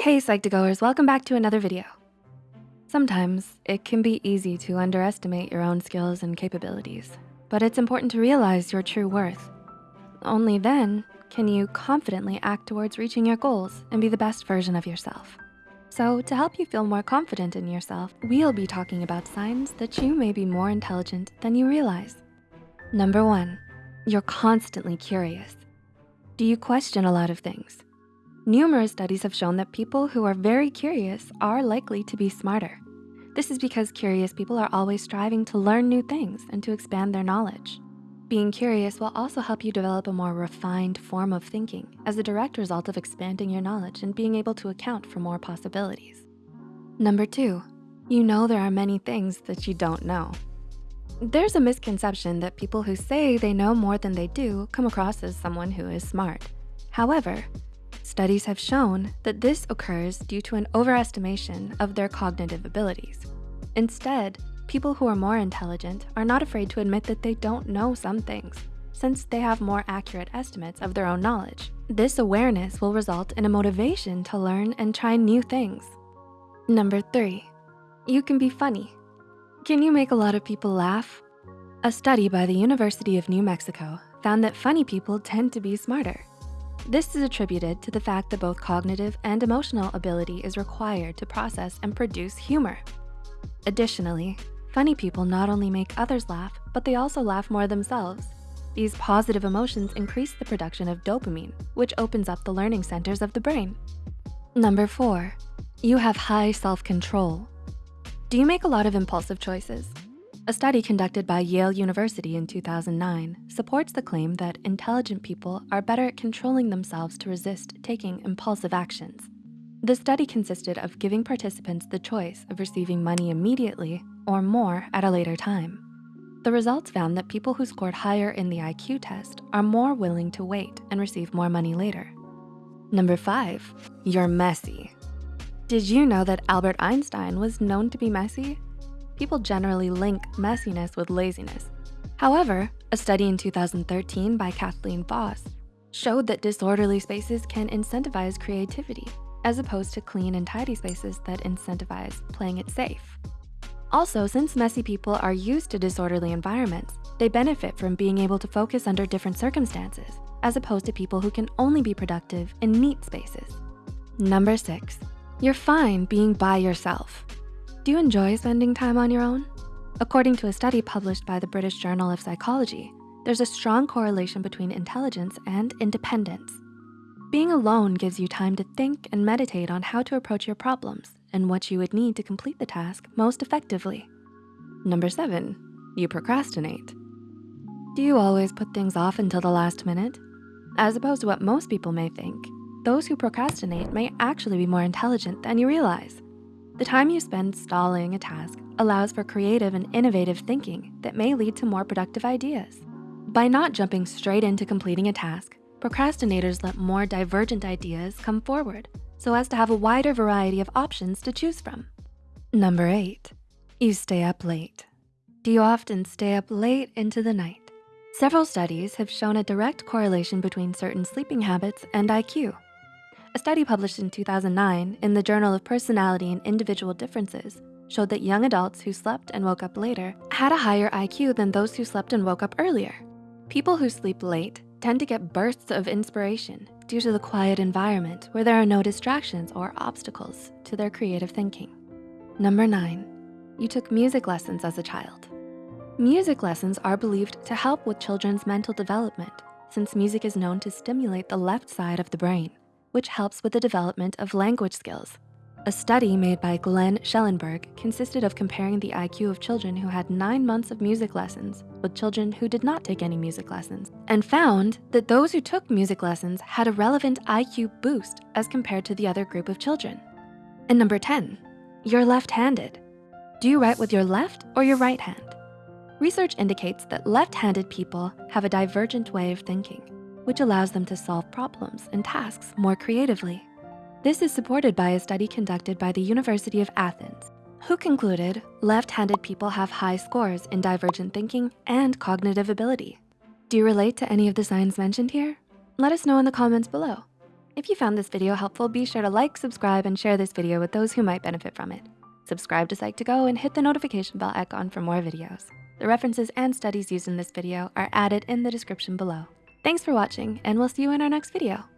Hey Psych2Goers, welcome back to another video. Sometimes it can be easy to underestimate your own skills and capabilities, but it's important to realize your true worth. Only then can you confidently act towards reaching your goals and be the best version of yourself. So to help you feel more confident in yourself, we'll be talking about signs that you may be more intelligent than you realize. Number one, you're constantly curious. Do you question a lot of things? Numerous studies have shown that people who are very curious are likely to be smarter. This is because curious people are always striving to learn new things and to expand their knowledge. Being curious will also help you develop a more refined form of thinking as a direct result of expanding your knowledge and being able to account for more possibilities. Number two, you know there are many things that you don't know. There's a misconception that people who say they know more than they do come across as someone who is smart. However, studies have shown that this occurs due to an overestimation of their cognitive abilities. Instead, People who are more intelligent are not afraid to admit that they don't know some things, since they have more accurate estimates of their own knowledge. This awareness will result in a motivation to learn and try new things. Number three, you can be funny. Can you make a lot of people laugh? A study by the University of New Mexico found that funny people tend to be smarter. This is attributed to the fact that both cognitive and emotional ability is required to process and produce humor. Additionally, Funny people not only make others laugh, but they also laugh more themselves. These positive emotions increase the production of dopamine, which opens up the learning centers of the brain. Number four, you have high self-control. Do you make a lot of impulsive choices? A study conducted by Yale University in 2009 supports the claim that intelligent people are better at controlling themselves to resist taking impulsive actions. The study consisted of giving participants the choice of receiving money immediately or more at a later time. The results found that people who scored higher in the IQ test are more willing to wait and receive more money later. Number five, you're messy. Did you know that Albert Einstein was known to be messy? People generally link messiness with laziness. However, a study in 2013 by Kathleen Vohs showed that disorderly spaces can incentivize creativity as opposed to clean and tidy spaces that incentivize playing it safe. Also, since messy people are used to disorderly environments, they benefit from being able to focus under different circumstances, as opposed to people who can only be productive in neat spaces. Number six, you're fine being by yourself. Do you enjoy spending time on your own? According to a study published by the British Journal of Psychology, there's a strong correlation between intelligence and independence. Being alone gives you time to think and meditate on how to approach your problems and what you would need to complete the task most effectively. Number seven, you procrastinate. Do you always put things off until the last minute? As opposed to what most people may think, those who procrastinate may actually be more intelligent than you realize. The time you spend stalling a task allows for creative and innovative thinking that may lead to more productive ideas. By not jumping straight into completing a task, procrastinators let more divergent ideas come forward so as to have a wider variety of options to choose from. Number eight, you stay up late. Do you often stay up late into the night? Several studies have shown a direct correlation between certain sleeping habits and IQ. A study published in 2009 in the Journal of Personality and Individual Differences showed that young adults who slept and woke up later had a higher IQ than those who slept and woke up earlier. People who sleep late tend to get bursts of inspiration due to the quiet environment where there are no distractions or obstacles to their creative thinking. Number nine, you took music lessons as a child. Music lessons are believed to help with children's mental development since music is known to stimulate the left side of the brain, which helps with the development of language skills a study made by Glenn Schellenberg consisted of comparing the IQ of children who had nine months of music lessons with children who did not take any music lessons and found that those who took music lessons had a relevant IQ boost as compared to the other group of children. And number 10, you're left-handed. Do you write with your left or your right hand? Research indicates that left-handed people have a divergent way of thinking, which allows them to solve problems and tasks more creatively. This is supported by a study conducted by the University of Athens, who concluded left-handed people have high scores in divergent thinking and cognitive ability. Do you relate to any of the signs mentioned here? Let us know in the comments below. If you found this video helpful, be sure to like, subscribe, and share this video with those who might benefit from it. Subscribe to Psych2Go and hit the notification bell icon for more videos. The references and studies used in this video are added in the description below. Thanks for watching and we'll see you in our next video.